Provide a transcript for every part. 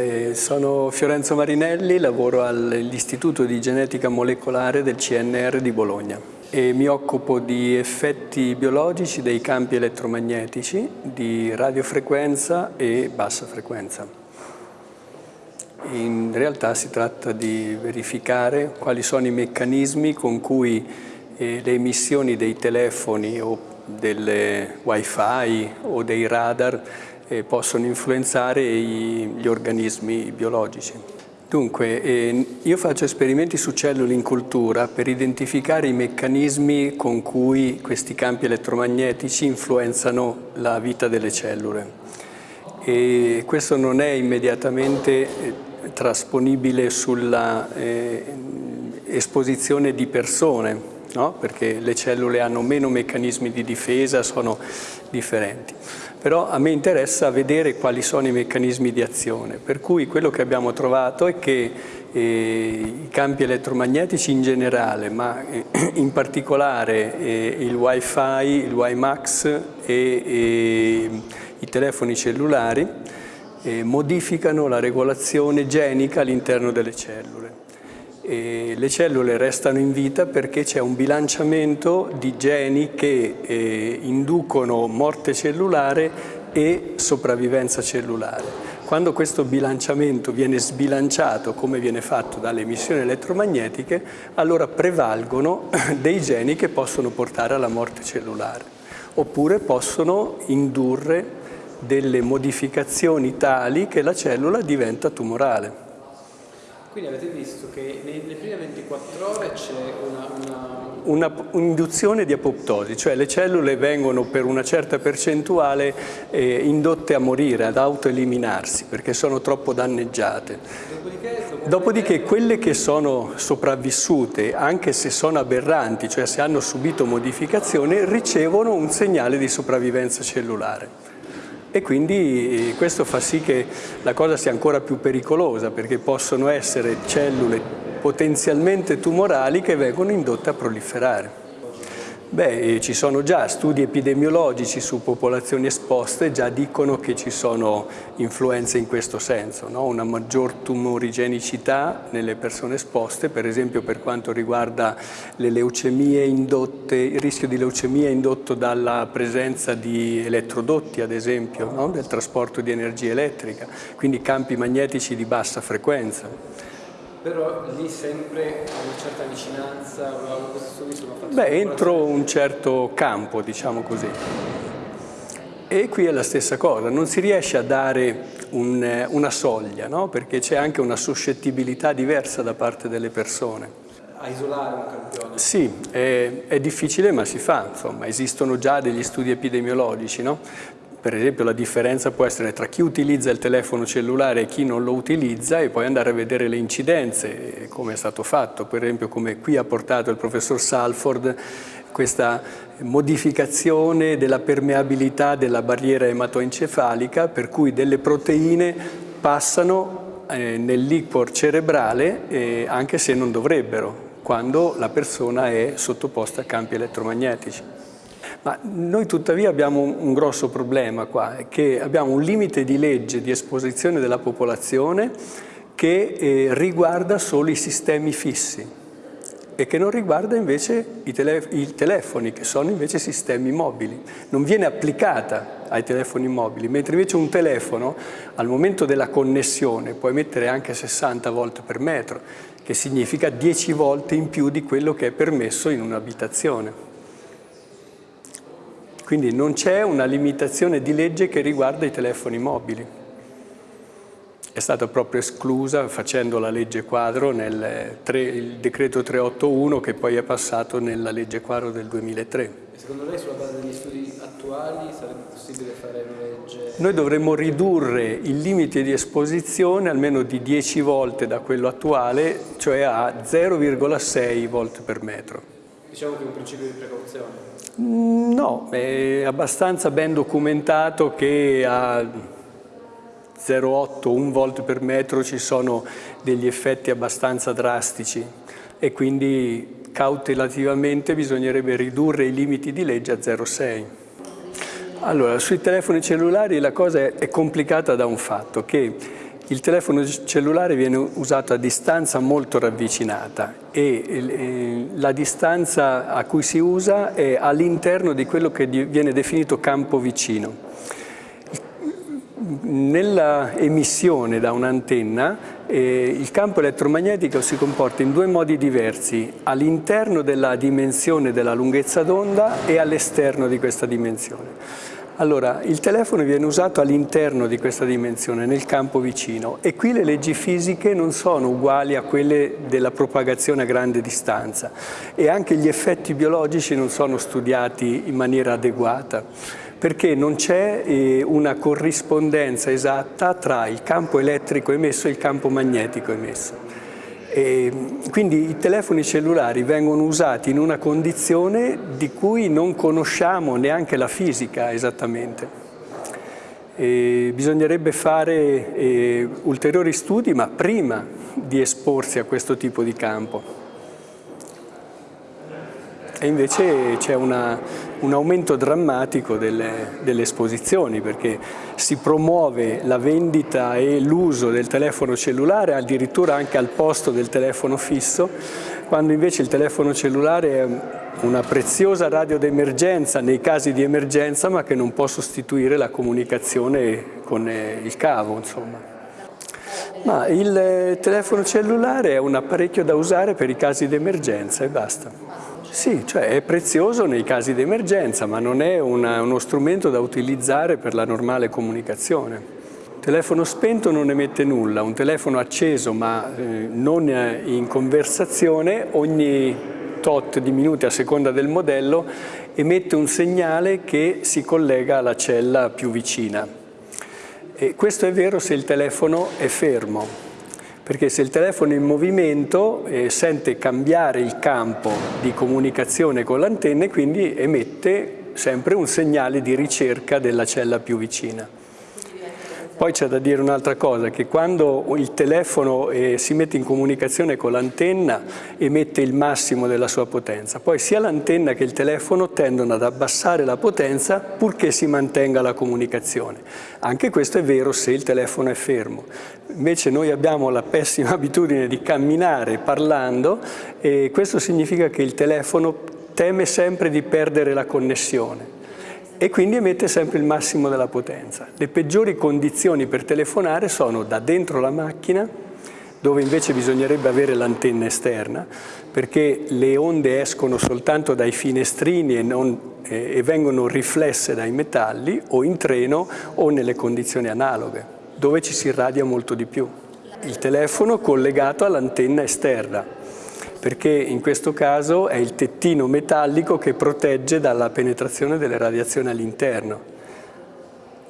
Eh, sono Fiorenzo Marinelli, lavoro all'Istituto di Genetica Molecolare del CNR di Bologna e mi occupo di effetti biologici dei campi elettromagnetici di radiofrequenza e bassa frequenza. In realtà si tratta di verificare quali sono i meccanismi con cui eh, le emissioni dei telefoni o delle wifi o dei radar possono influenzare gli organismi biologici. Dunque, eh, io faccio esperimenti su cellule in cultura per identificare i meccanismi con cui questi campi elettromagnetici influenzano la vita delle cellule. E questo non è immediatamente eh, trasponibile sulla eh, esposizione di persone, no? perché le cellule hanno meno meccanismi di difesa, sono differenti. Però a me interessa vedere quali sono i meccanismi di azione, per cui quello che abbiamo trovato è che eh, i campi elettromagnetici in generale, ma eh, in particolare eh, il Wi-Fi, il WiMAX e, i telefoni cellulari modificano la regolazione genica all'interno delle cellule e le cellule restano in vita perché c'è un bilanciamento di geni che eh, inducono morte cellulare e sopravvivenza cellulare. Quando questo bilanciamento viene sbilanciato, come viene fatto dalle emissioni elettromagnetiche, allora prevalgono dei geni che possono portare alla morte cellulare, oppure possono indurre delle modificazioni tali che la cellula diventa tumorale. Quindi avete visto che nelle prime 24 ore c'è una, una... un'induzione di apoptosi, cioè le cellule vengono per una certa percentuale eh, indotte a morire, ad autoeliminarsi, perché sono troppo danneggiate. Dopodiché, Dopodiché quelle che sono sopravvissute, anche se sono aberranti, cioè se hanno subito modificazione, ricevono un segnale di sopravvivenza cellulare e quindi questo fa sì che la cosa sia ancora più pericolosa perché possono essere cellule potenzialmente tumorali che vengono indotte a proliferare. Beh, ci sono già studi epidemiologici su popolazioni esposte, già dicono che ci sono influenze in questo senso, no? una maggior tumorigenicità nelle persone esposte, per esempio per quanto riguarda le leucemie indotte, il rischio di leucemia indotto dalla presenza di elettrodotti, ad esempio, no? del trasporto di energia elettrica, quindi campi magnetici di bassa frequenza però lì sempre una certa vicinanza, questo studio sono fatti Beh, entro un certo campo, diciamo così. E qui è la stessa cosa, non si riesce a dare un, una soglia, no? perché c'è anche una suscettibilità diversa da parte delle persone. A isolare un campione? Sì, è, è difficile ma si fa, insomma, esistono già degli studi epidemiologici, no? Per esempio la differenza può essere tra chi utilizza il telefono cellulare e chi non lo utilizza e poi andare a vedere le incidenze, come è stato fatto, per esempio come qui ha portato il professor Salford questa modificazione della permeabilità della barriera ematoencefalica per cui delle proteine passano eh, nel liquor cerebrale eh, anche se non dovrebbero, quando la persona è sottoposta a campi elettromagnetici. Ma noi tuttavia abbiamo un grosso problema qua, che abbiamo un limite di legge di esposizione della popolazione che eh, riguarda solo i sistemi fissi e che non riguarda invece i, tele i, telefoni, che sono invece sistemi mobili. Non viene applicata ai telefoni mobili, mentre invece un telefono al momento della connessione può emettere anche 60 volt per metro, che significa 10 volte in più di quello che è permesso in un'abitazione. Quindi non c'è una limitazione di legge che riguarda i telefoni mobili. È stata proprio esclusa facendo la legge quadro nel 3, il decreto 381 che poi è passato nella legge quadro del 2003. E secondo lei sulla base degli studi attuali sarebbe possibile fare una legge? Noi dovremmo ridurre il limite di esposizione almeno di 10 volte da quello attuale, cioè a 0,6 volt per metro. Diciamo che è un principio di precauzione. Mm, no, è abbastanza ben documentato che a 0,8, 1 volt per metro ci sono degli effetti abbastanza drastici e quindi cautelativamente bisognerebbe ridurre i limiti di legge a 0,6. Allora, sui telefoni cellulari la cosa è complicata da un fatto, che il telefono cellulare viene usato a distanza molto ravvicinata e la distanza a cui si usa è all'interno di quello che viene definito campo vicino. Nella emissione da un'antenna eh, il campo elettromagnetico si comporta in due modi diversi, all'interno della dimensione della lunghezza d'onda e all'esterno di questa dimensione. Allora, il telefono viene usato all'interno di questa dimensione, nel campo vicino, e qui le leggi fisiche non sono uguali a quelle della propagazione a grande distanza e anche gli effetti biologici non sono studiati in maniera adeguata perché non c'è eh, una corrispondenza esatta tra il campo elettrico emesso e il campo magnetico emesso. E quindi i telefoni cellulari vengono usati in una condizione di cui non conosciamo neanche la fisica esattamente. E bisognerebbe fare eh, ulteriori studi, ma prima di esporsi a questo tipo di campo. E invece c'è un aumento drammatico delle, delle, esposizioni perché si promuove la vendita e l'uso del telefono cellulare addirittura anche al posto del telefono fisso, quando invece il telefono cellulare è una preziosa radio d'emergenza nei casi di emergenza ma che non può sostituire la comunicazione con eh, il cavo. Insomma. Ma il telefono cellulare è un apparecchio da usare per i casi di emergenza e basta. Sì, cioè è prezioso nei casi di emergenza, ma non è una, uno strumento da utilizzare per la normale comunicazione. Un telefono spento non emette nulla, un telefono acceso ma eh, non in conversazione ogni tot di minuti a seconda del modello emette un segnale che si collega alla cella più vicina. E questo è vero se il telefono è fermo perché se il telefono è in movimento eh, sente cambiare il campo di comunicazione con l'antenna e quindi emette sempre un segnale di ricerca della cella più vicina. Poi c'è da dire un'altra cosa, che quando il telefono eh, si mette in comunicazione con l'antenna emette il massimo della sua potenza, poi sia l'antenna che il telefono tendono ad abbassare la potenza purché si mantenga la comunicazione. Anche questo è vero se il telefono è fermo. Invece noi abbiamo la pessima abitudine di camminare parlando e questo significa che il telefono teme sempre di perdere la connessione e quindi emette sempre il massimo della potenza. Le peggiori condizioni per telefonare sono da dentro la macchina, dove invece bisognerebbe avere l'antenna esterna, perché le onde escono soltanto dai finestrini e, non, eh, e vengono riflesse dai metalli, o in treno o nelle condizioni analoghe, dove ci si irradia molto di più. Il telefono collegato all'antenna esterna, perché in questo caso è il tettino metallico che protegge dalla penetrazione delle radiazioni all'interno.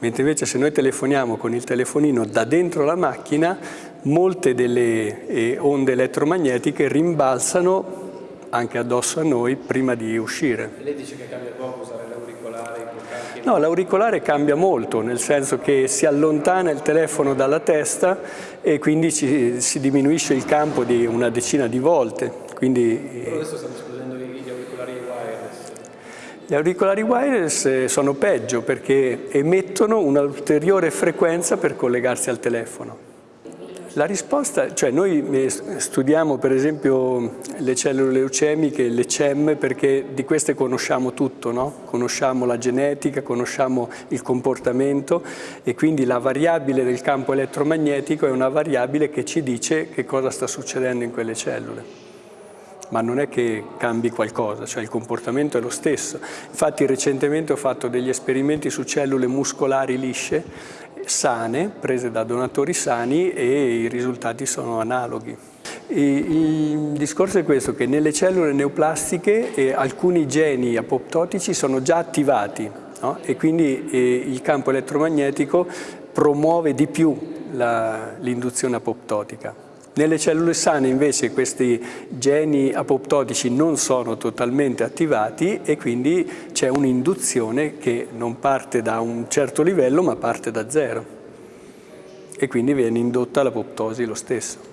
Mentre invece se noi telefoniamo con il telefonino da dentro la macchina, molte delle eh, onde elettromagnetiche rimbalzano anche addosso a noi prima di uscire. Lei dice che cambia poco? No, l'auricolare cambia molto, nel senso che si allontana il telefono dalla testa e quindi ci, si diminuisce il campo di una decina di volte. Quindi, Però adesso stiamo esplodendo gli auricolari wireless. Gli auricolari wireless eh, sono peggio perché emettono un'ulteriore frequenza per collegarsi al telefono. La risposta, cioè noi eh, studiamo per esempio le cellule leucemiche, le CEM, perché di queste conosciamo tutto, no? conosciamo la genetica, conosciamo il comportamento e quindi la variabile del campo elettromagnetico è una variabile che ci dice che cosa sta succedendo in quelle cellule ma non è che cambi qualcosa, cioè il comportamento è lo stesso. Infatti recentemente ho fatto degli esperimenti su cellule muscolari lisce sane, prese da donatori sani e i risultati sono analoghi. Il discorso è questo, che nelle cellule neoplastiche eh, alcuni geni apoptotici sono già attivati no? e quindi eh, il campo elettromagnetico promuove di più l'induzione apoptotica. Nelle cellule sane invece questi geni apoptotici non sono totalmente attivati e quindi c'è un'induzione che non parte da un certo livello ma parte da zero e quindi viene indotta l'apoptosi lo stesso.